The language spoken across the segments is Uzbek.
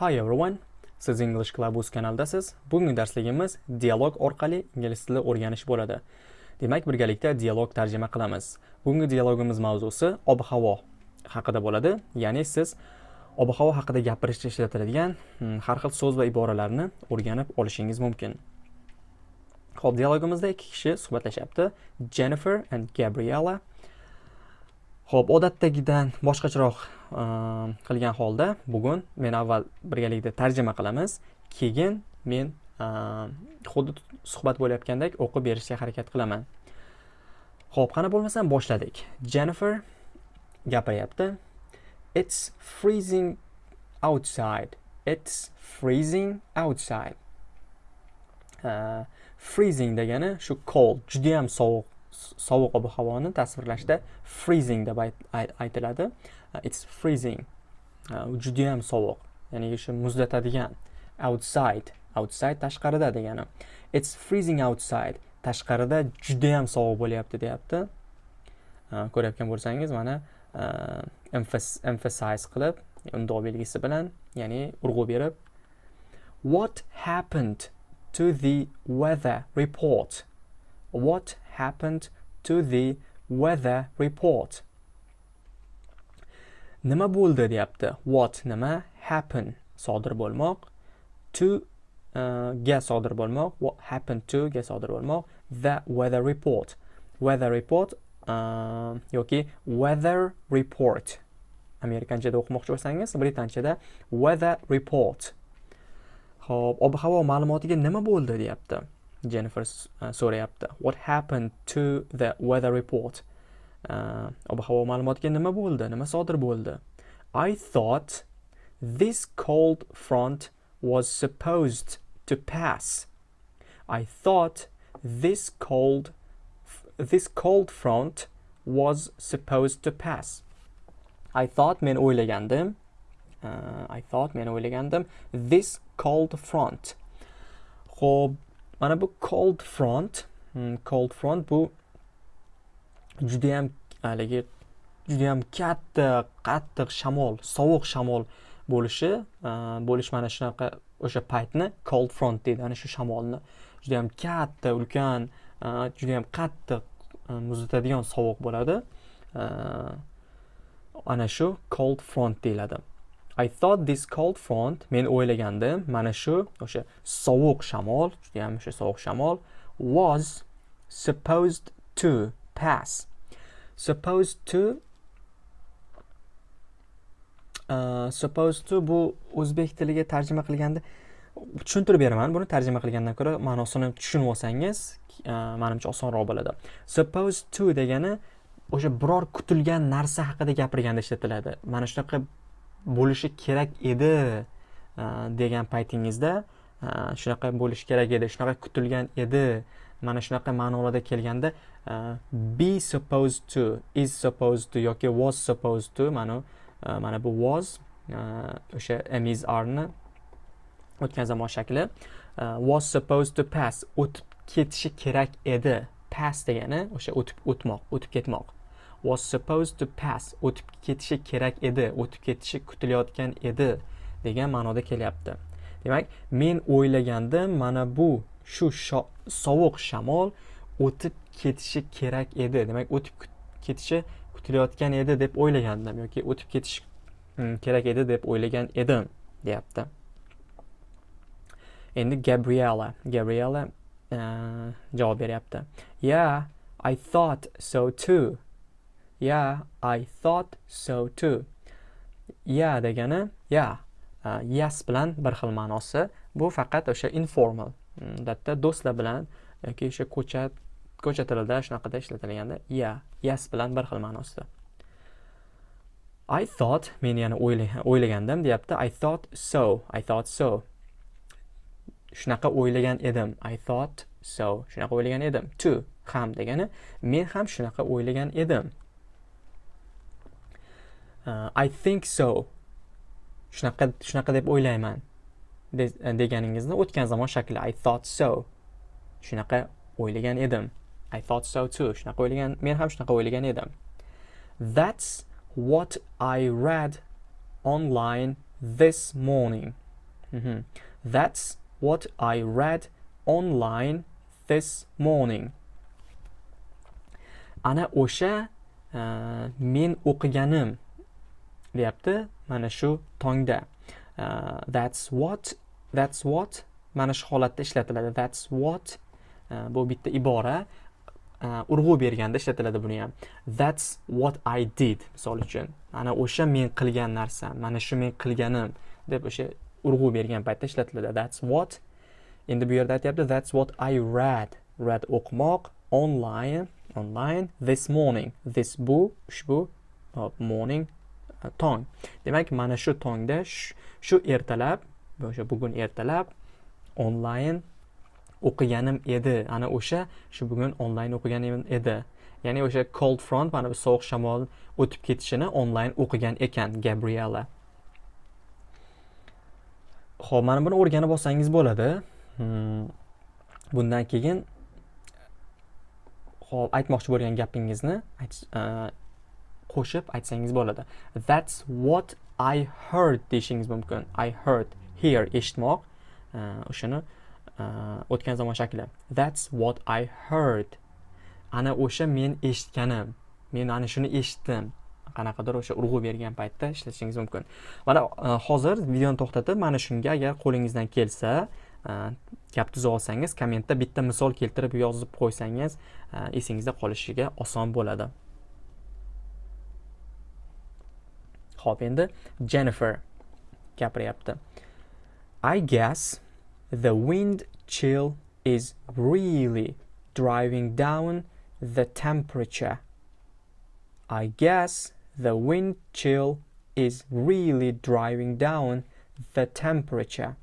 Hi everyone. Siz English Club kanaldasiz. Bugungi darsligimiz dialog orqali ingliz tili o'rganish bo'ladi. Demak, birgalikda dialog tarjima qilamiz. Bugungi dialogimiz mavzusi ob-havo haqida bo'ladi. Ya'ni siz ob-havo haqida gapirishda ishlatiladigan hmm, har xil so'z va iboralarni o'rganib olishingiz mumkin. Xo'p, dialogimizda ikki kishi suhbatlashyapti. Jennifer and Gabriella. Xo'p, odatdagidan boshqacharoq qilgan holda bugun men avval birgalikda tarjima qilamiz, keyin men xuddi suhbat bo'layotgandek o'qib berishga harakat qilaman. Xo'p, qani bo'lmasam boshladik. Jennifer gapiryapti. It's freezing outside. It's freezing outside. Uh, freezing degani shu cold, juda ham sovuq sovuq ob havoni tasvirlashda freezing deb aytiladi. Uh, it's freezing. Uh, judayam sovuq. Ya'ni o'sha muzlatadigan. Outside. Outside tashqarida degani. It's freezing outside. Tashqarida judayam sovuq bo'lyapti deyapti. Uh, ko'rayotgan bo'lsangiz mana uh, emphasize qilib undov belgisi bilan ya'ni urg'u berib what happened to the weather report? What happened to the weather report. Nima bo'ldi deyapti. What nima happen? Sodir bo'lmoq. To uh, ga sodir bo'lmoq. What happened to ga sodir bo'lmoq. The weather report. Weather report uh, yoki weather report. Amerikanchada o'qimoqchi bo'lsangiz britanchada weather report. Ho'p ob havo ma'lumotiga nima bo'ldi deyapti. Jennifer uh, so'rayapti what happened to the weather report? Uh, ob havo ma'lumotiga nima bo'ldi? Nima sodir bo'ldi? I thought this cold front was supposed to pass. I thought this cold this cold front was supposed to pass. I thought men o'ylagandim. Uh, I thought men o'ylagandim. This cold front. Xo'p mana bu cold front. Hmm, cold front bu judayam haligi judayam katta qattiq shamol sovuq shamol bo'lishi bo'lish mana shunaqa o'sha paytni cold front deydi. Ana shu shamolni judayam katta ulkan judayam qattiq muzlatadigan sovuq bo'ladi. Ana shu cold front deyiladi. I thought this cold front men o'ylagandim mana shu o'sha sovuq shamol juda ham o'sha sovuq shamol was supposed to pass. Supposed to uh, supposed to bu o'zbek tiliga tarjima qilganda tushuntirib beraman buni tarjima qilgandan ko'ra ma'nosini tushunib olsangiz uh, manimcha osonroq bo'ladi. Supposed to degani o'sha biror kutilgan narsa haqida gapirganda ishlatiladi. Mana shunaqa bo'lishi kerak edi e, degan paytingizda e, shunaqa bo'lishi kerak edi shunaqa kutilgan edi. Mana shunaqa ma'nolarda kelganda e, be supposed to is supposed to yoki was supposed to mana mana bu was o'sha is arni o'tgan zamon shakli was supposed to pass o'tib ketishi kerak edi. Pass degani o'sha o'tib o'tmoq o'tib ketmoq. Was supposed to pass o'tib ketishi kerak edi o'tib ketishi kutilayotgan edi degan ma'noda kelyapti. Demak men o'ylagandim mana bu shu sovuq shamol o'tib ketishi kerak edi demak o'tib ketishi kutilayotgan edi deb o'ylagandim yoki o'tib ketishi mm, kerak edi deb o'ylagan edim deyapti. Endi gabriela gabriela uh, javob beryapti. Yeah i thought so too. Yeah i thought so too. Yeah degani yeah. Uh, yes bilan bir xil ma'nosi. Bu faqat o'sha informal mm, odatda do'stlar bilan yoki o'sha ko'cha ko'cha tilida shunaqada ishlatilganda yeah yes bilan bir xil ma'nosida i thought men yana o'ylagandim deyapti. I thought so i thought so. Shunaqa o'ylagan edim. I thought so shunaqa o'ylagan edim. To ham degani men ham shunaqa o'ylagan edim. Uh, I think so. Shunaqa shunaqa deb o'ylayman deganingizni o'tgan zamon shakli. I thought so. Shunaqa o'ylagan edim. I thought so too. Shunaqa o'ylagan men ham shunaqa o'ylagan edim. That's what I read online this morning. Mhm. that's what i read online this morning. Ana o'sha uh, men o'qiganim deyapti mana shu tongda. Uh, that's what that's what mana shu holatda ishlatiladi. That's what uh, bu bitta ibora uh, urg'u berganda ishlatiladi buni ham. That's what i did misol uchun. Mana o'sha men qilgan narsam mana shu men qilganim deb o'sha urg'u bergan paytda ishlatiladi. That's what endi bu yerda aytyapti that's what i read read o'qimoq online online this morning. This bu ushbu morning tong. Demak mana shu tongda shu ertalab o'sha bugun ertalab onlayn o'qiganim edi. Ana o'sha shu bugun onlayn o'qiganim edi. Ya'ni o'sha cold front mana bu sovuq shamol o'tib ketishini onlayn o'qigan ekan gabriela. Ho'p mana buni o'rganib olsangiz bo'ladi. Hmm. bundan keyin hop aytmoqchi bo'lgan gapingizni qo'shib aytsangiz bo'ladi. That's what i heard deyishingiz mumkin. I heard hear eshitmoq. O'shani e, o'tgan zamon shakli. That's what i heard. Ana o'sha men eshitganim men ana shuni eshitdim. Qanaqadir o'sha urg'u bergan paytda ishlatishingiz mumkin. Mana e, hozir videoni to'xtatib mana shunga agar qo'lingizdan kelsa e, gap tuza olsangiz kommentda bitta misol keltirib yozib qo'ysangiz esingizda qolishiga oson bo'ladi. Ho'p endi jennifer gapiryapti i guess the wind chill is really driving down the temperature. I guess the wind chill is really driving down the temperature.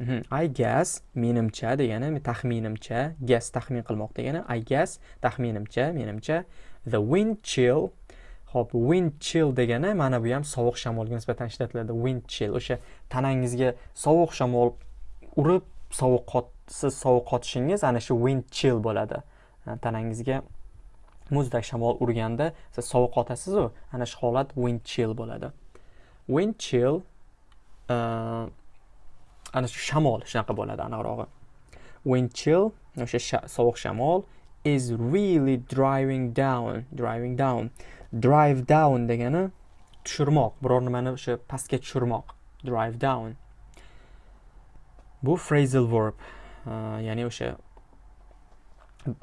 Mm -hmm. I guess menimcha degani taxminimcha guess taxmin qilmoq degani I guess taxminimcha menimcha the wind chill Hop, wind chill degani mana bu ham sovuq shamolga nisbatan ishlatiladi. Wind chill o'sha tanangizga sovuq shamol urib sovuq siz sovuq qotishingiz ana shu wind chill bo'ladi tanangizga muzdek shamol urganda siz sovuq qotasizu ana shu holat wind chill bo'ladi. Wind chill uh, e, ana shu shamol shunaqa bo'ladi aniqrog'i wind chill o'sha sovuq shamol is really driving down driving down. Drive down degani tushirmoq. Biror nimani o'sha pastga tushirmoq. Drive down. Bu phrasal verb. Ya'ni o'sha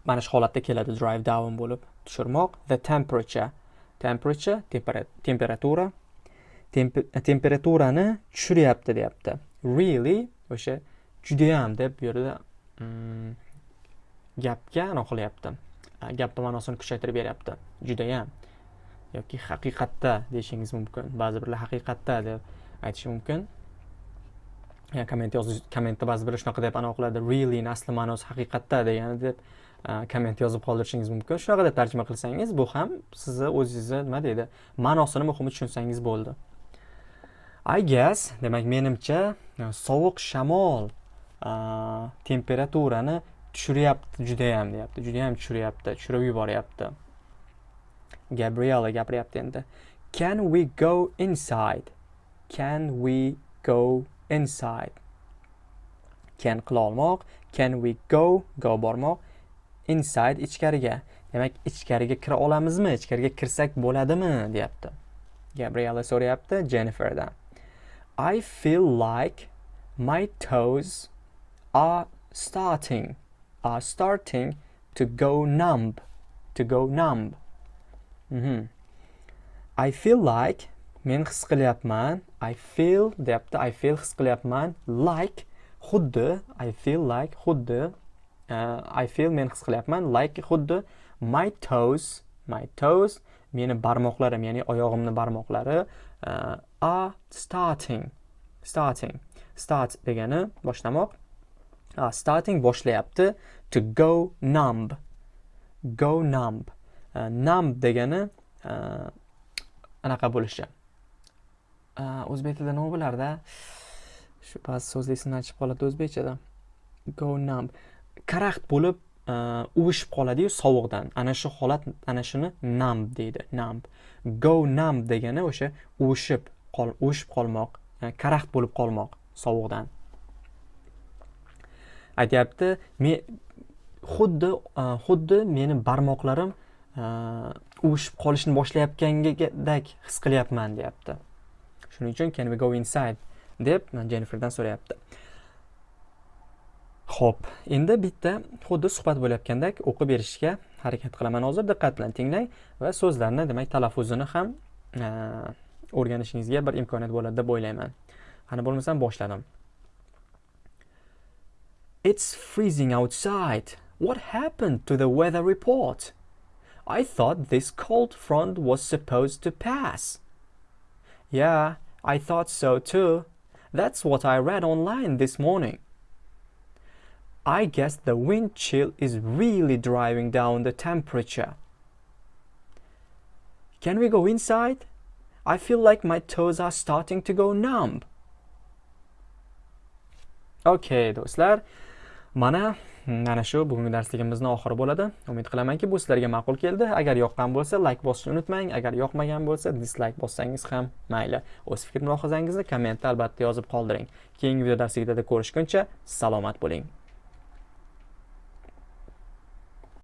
mana shu holatda keladi. Drive down bo'lib tushirmoq. The temperature. Temperature temperatura. Temperaturani tushiryapti deyapti. Really o'sha judayam deb bu yerda mm, gapga anaqa qilyapti. Gapni ma'nosini kuchaytirib beryapti. Judayam. Yoki haqiqatda deyishingiz mumkin. Ba'zi birlar haqiqatda deb aytishi mumkin. Komment yozish kommentda ba'zi biri shunaqa deb anavi qiladi. Really asli ma'nosi haqiqatda degani deb e, komment yozib qoldirishingiz mumkin. Shunaqa deb tarjima qilsangiz bu ham sizni o'zingizni nima deydi ma'nosini muhimi tushunsangiz bo'ldi. I guess demak menimcha e, sovuq shamol e, temperaturani tushiryapti judayam deyapti judayam tushiryapti tushirib yuboryapti. Gabriela gapiryapti endi can we go inside? Can we go inside? Can qila olmoq can we go go bormoq? Inside ichkariga. Demak ichkariga kira olamizmi? Ichkariga kirsak bo'ladimi? deyapti. Gabriela so'rayapti jenniferdan. I feel like my toes are starting are starting to go numb to go numb. Mhm. i feel like men his qilyapman i feel deyapti i feel his qilyapman like xuddi i feel like xuddi uh, i feel men his qilyapman like xuddi my toes my toes meni barmoqlarim ya'ni oyog'imni barmoqlari uh, are starting starting start degani boshlamoq. Uh, starting boshlayapti to go numb go numb. Э, nam numb degani э, anaqa bo'lishi э, o'zbek tilida nima bo'lardi? Shu ba'zi so'zlar esimdan chiqib qoladi o'zbekchada go numb. Karaxt bo'lib e, uvishib qoladiyu sovuqdan. Ana shu holat ana shuni numb deydi numb. Go numb degani o'sha uvishib qol uvishib qolmoq e, karaxt bo'lib qolmoq sovuqdan. Aytyapti men xuddi e, xuddi meni barmoqlarim o'shib qolishni boshlayotgandek his qilyapman deyapti. Shuning uchun can we go inside? deb jenniferdan so'rayapti. Ho'p endi bitta xuddi suhbat bo'layotgandek o'qib berishga harakat qilaman. Hozir diqqat bilan tinglang va so'zlarni demak talaffuzini ham o'rganishingizga bir imkoniyat bo'ladi deb o'ylayman. Qani bo'lmasam boshladim. It's freezing outside. What happened to the weather report? I thought this cold front was supposed to pass. Yeah, I thought so too. That's what I read online this morning. I guess the wind chill is really driving down the temperature. Can we go inside? I feel like my toes are starting to go numb. Okay, do'stlar. Mana mana shu bugungi darsligimizni oxiri bo'ladi. Umid qilamanki, bu sizlarga ma'qul keldi. Agar yoqqan bo'lsa, like bosishni unutmang. Agar yoqmagan bo'lsa, dislike bossangiz ham mayli. O'z fikr mulohazangizni kommentda albatta yozib qoldiring. Keyingi video darsligida ko'rishguncha salomat bo'ling.